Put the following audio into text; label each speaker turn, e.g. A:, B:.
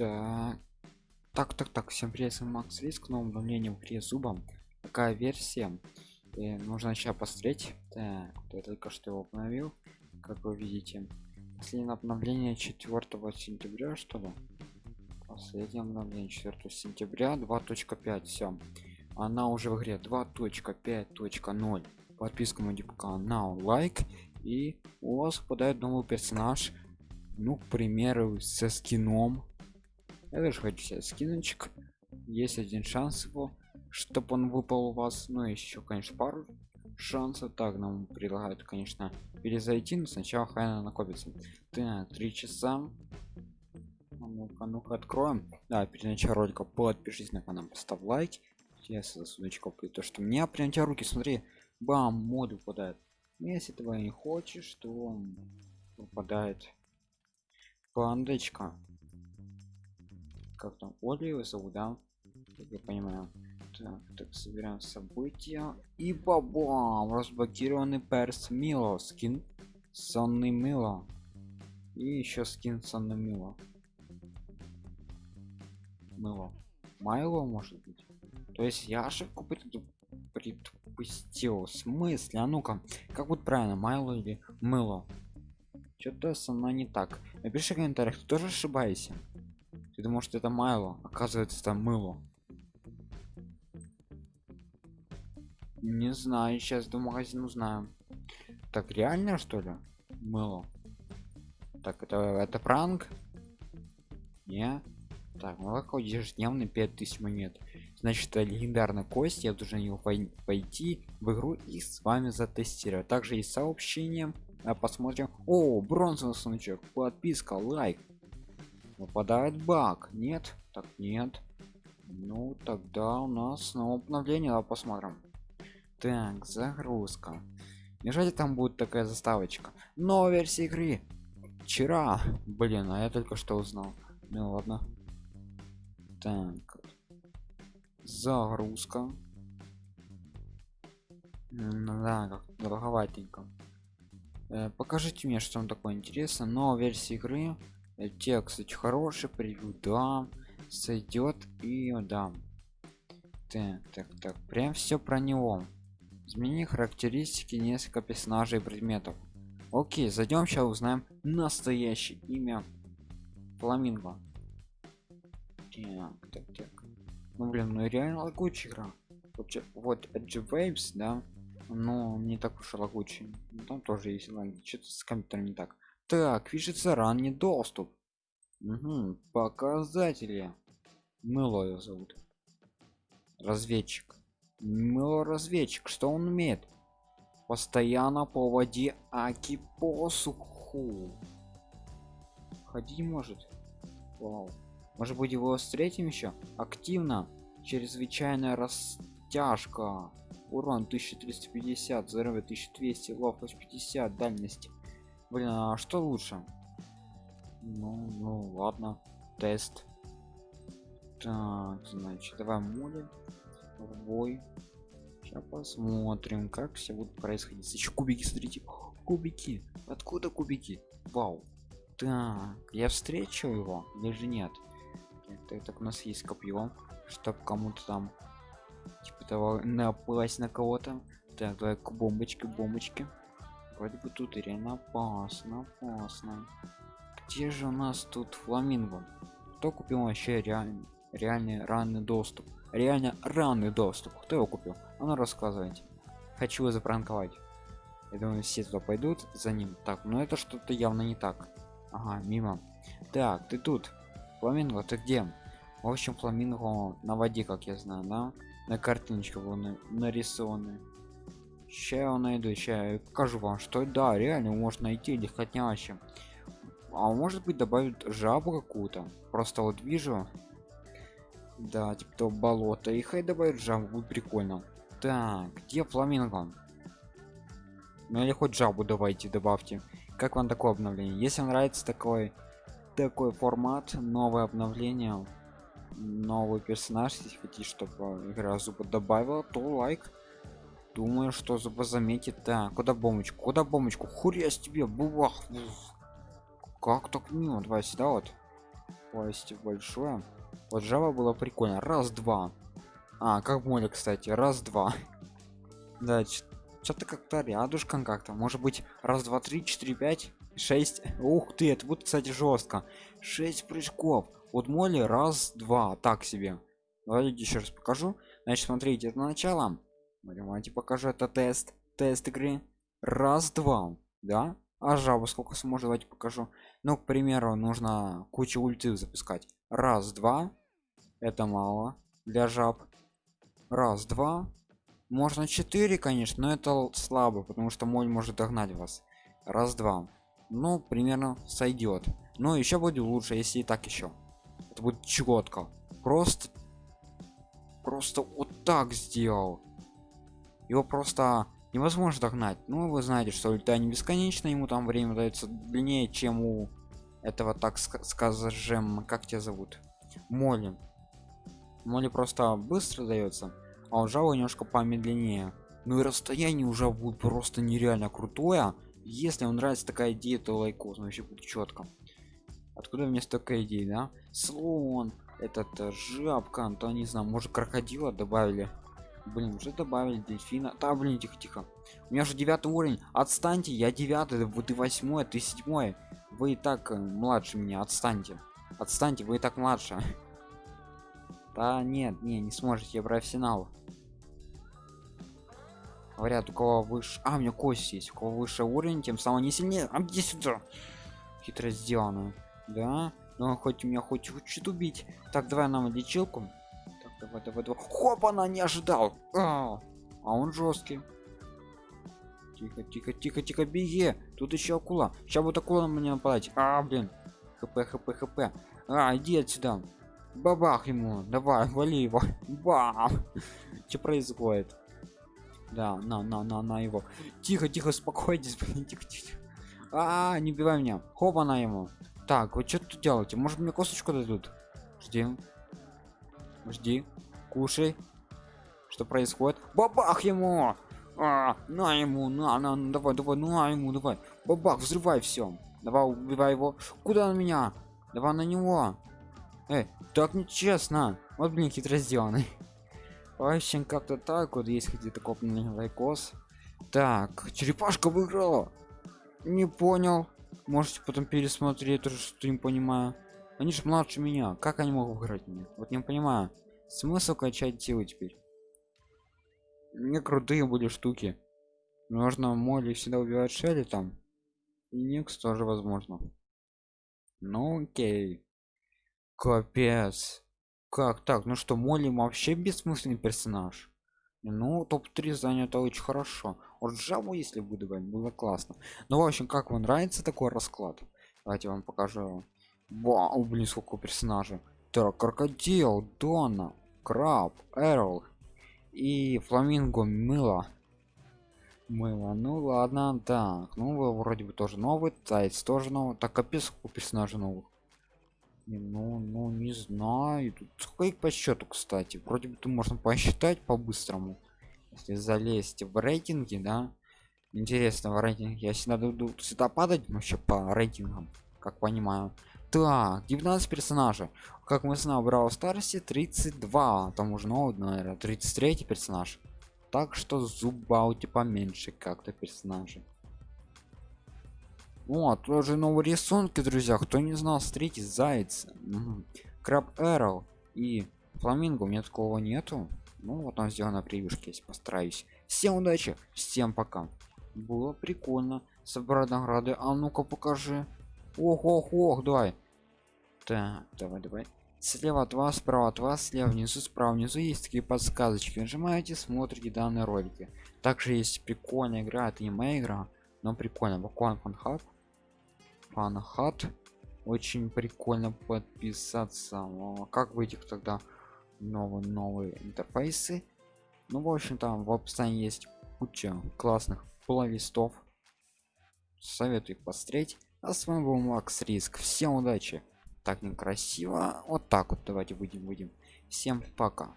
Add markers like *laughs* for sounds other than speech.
A: Так. Так, так, так, всем привет, с вами Макс Риск, новым обновлением в зубом. Какая версия? И нужно сейчас посмотреть. Так, я только что его обновил, как вы видите. Последнее обновление 4 сентября, что ли? Последнее обновление 4 сентября 2.5, все. Она уже в игре 2.5.0. Подписка на канал, лайк. И у вас попадает новый персонаж. Ну, к примеру, со скином я тоже хочу себе скиночек. Есть один шанс его чтобы он выпал у вас. Ну еще конечно пару шансов. Так нам предлагают конечно перезайти но сначала хайна накопится. Так три часа. А ну-ка ну-ка откроем. Да перед началом ролика подпишись на канал поставь лайк. Сейчас за судочков и то что мне прям тебя руки смотри бам моды выпадает если этого не хочешь то он выпадает пандочка как там Оли его зовут, да? Как я понимаю. Так, так, собираем события. И бабам! Разблокированный перс Мило. Скин сонный Мило. И еще скин сонный Мило. Мыло. Майло может быть. То есть я ошибку предпустил. В смысле? А ну-ка, как будет правильно, Майло или Мыло? Что-то со мной не так. Напиши в комментариях, ты тоже ошибаешься. Ты думал, что это майло, оказывается там мыло. Не знаю, сейчас до магазина узнаю. Так, реально что ли? Мыло. Так, это, это пранк? Не? Так, молоко ежедневно 5000 монет. Значит, это легендарная кость. Я должен его пойти в игру и с вами затестировать. Также есть сообщение. А посмотрим. О, бронзовый сундучок. Подписка, лайк выпадает баг нет так нет. Ну тогда у нас снова обновление давай посмотрим. Так загрузка. Неужели там будет такая заставочка? Новая версия игры. Вчера. Блин а я только что узнал. Ну ладно. Так. Загрузка. Да как долговатенько э, покажите мне что там такое интересно но версия игры те кстати хороший превью да сойдет и да так так так прям все про него. Измени характеристики несколько персонажей и предметов. Окей зайдем сейчас узнаем настоящее имя фламинго. Так так так. Ну блин ну реально лагучая игра. Вообще вот edge waves да но не так уж и лагучий ну, там тоже есть лаги что-то с компьютером не так так пишется ранний доступ. Угу. показатели. Мыло ее зовут. Разведчик. Мыло разведчик что он умеет? Постоянно по воде аки посуху. Ходить может. Вау. может быть его встретим еще активно. Чрезвычайная растяжка. Урон 1350 здоровье 1200 ловкость 50 дальность блин а что лучше? Ну ну ладно тест. Так значит давай моли бой сейчас посмотрим как все будет происходить. Еще кубики смотрите. Кубики. Откуда кубики? Вау. Так я встречу его или же нет? Так, так у нас есть копье чтоб кому-то там типа того напасть на кого-то. Так давай к бомбочке бомбочки вроде бы тут реально опасно опасно где же у нас тут фламинго? Кто купил вообще реальный реальный ранний доступ? Реально ранний доступ. Кто его купил? А ну рассказывайте. Хочу его запранковать. Я думаю все туда пойдут за ним. Так ну это что-то явно не так. Ага мимо. Так ты тут. Фламинго ты где? В общем фламинго на воде как я знаю да? На картиночке был нарисованы сейчас я найду сейчас я покажу вам что да реально можно найти легкотняще а может быть добавить жабу какую-то. Просто вот вижу. Да типа то болото и хай добавить жабу будет прикольно. Так где фламинго? Ну или хоть жабу давайте добавьте. Как вам такое обновление? Если нравится такой такой формат новое обновление новый персонаж если хотите чтобы игра зуба добавила то лайк думаю что зуба заметит да куда бомбочку куда бомбочку хуря тебе бубах как так мимо давай сюда вот Спасибо большое. Вот жаба было прикольно. Раз, два. А, как море, кстати. Раз, два. *laughs* Да, что-то как-то рядышком как-то. Может быть, раз, два, три, четыре, пять, шесть. Ух ты, это будет, кстати, жестко. Шесть прыжков. Вот моли раз, два. Так себе. Давайте еще раз покажу. Значит, смотрите, это начало. Давайте покажу, это тест. Тест игры. Раз, два. Да? А жабу сколько сможет, давайте покажу. Ну, к примеру, нужно кучу ульты запускать. Раз, два. Это мало для жаб. Раз, два. Можно 4, конечно, но это слабо, потому что моль может догнать вас. Раз, два. Ну, примерно сойдет. Но еще будет лучше, если и так еще. Это будет четко. Просто, просто вот так сделал. Его просто невозможно догнать. Ну, вы знаете, что ульта не бесконечно, ему там время дается длиннее, чем у этого, так скажем, как тебя зовут? Моли. Моли просто быстро дается а у Java немножко помедленнее ну и расстояние уже будет просто нереально крутое если вам нравится такая идея то лайкос ну еще будет четко откуда мне столько идей да слон этот э, жабка ну, то не знаю может крокодила добавили блин уже добавили дельфина. Да блин тихо тихо у меня же девятый уровень. Отстаньте я девятый вот и восьмой ты седьмой. Вы и так э, младше меня отстаньте. Отстаньте вы и так младше. *laughs* Да нет не не сможете брать финал говорят у кого выше а у меня кость есть у кого выше уровень тем самым не сильнее. А где сюда? Хитро сделано да? Ну хоть меня хоть хочет убить. Так давай нам лечилку давай давай давай. Хоп она не ожидал а, а он жесткий. Тихо тихо тихо тихо беги. Тут еще акула. Сейчас вот акула на меня нападать. А блин. Хп хп хп. А иди отсюда. Бабах ему. Давай вали его. *laughs* Бам. Что происходит? Да на на на на его. Тихо тихо спокойтесь *laughs* тихо, тихо. А, -а, а не убивай меня. Хоп она ему. Так вот что тут делаете? Может мне косточку дадут? Жди жди кушай. Что происходит? Бабах ему! А, на ему на на давай давай на ему давай. Бабах взрывай все давай убивай его. Куда на меня? Давай на него. Эй, так нечестно. Вот блин хитро сделанный. В общем как-то так вот есть где-то копный лайкос так черепашка выиграла. Не понял. Можете потом пересмотреть тоже что не понимаю они же младше меня как они могут выиграть меня вот не понимаю смысл качать силы теперь не крутые были штуки можно моли всегда убивать шелли там и никс тоже возможно ну окей капец как так? Ну что, Молли вообще бессмысленный персонаж? Ну, топ-3 занято очень хорошо. Вот Джаву, если буду было классно. Ну, в общем, как вам нравится такой расклад? Давайте вам покажу. Вау, блин, сколько персонажей. Так, крокодил, Дона, Краб, Эрл и Фламинго Мыло. Мыло, ну ладно, так. Ну, вы вроде бы тоже новый, Тайц тоже новый. Так, капец, у персонажей новых. Ну, ну, не знаю. Тут сколько по счету, кстати. Вроде бы тут можно посчитать по-быстрому. Если залезть в рейтинги, да. Интересно, в рейтинге. Я всегда буду сюда падать вообще по рейтингам, как понимаю. Так, 19 персонажей. Как мы знаем, в Brawl Старсе 32. Там уже новый, наверное, 33 персонаж. Так что зуба у тебя меньше как-то персонажей. О, тоже новые рисунки, друзья. Кто не знал, смотрите, заяц, краб эрл и фламинго. У меня такого нету. Ну, вот он сделан на превьюшке, если постараюсь. Всем удачи, всем пока. Было прикольно. Собрать награды. А ну-ка покажи. Ох, ох, ох, давай. Так, давай, давай. Слева от вас, справа от вас, слева внизу, справа внизу есть такие подсказочки. Нажимаете, смотрите данные ролики. Также есть прикольная игра, это не моя игра, но прикольно. Буквально фанхаб фанхат очень прикольно подписаться как выйти тогда новые новые интерфейсы ну в общем там в описании есть куча классных плейлистов советую их посмотреть а с вами был макс риск. Всем удачи. Так некрасиво. Вот так вот давайте будем будем. Всем пока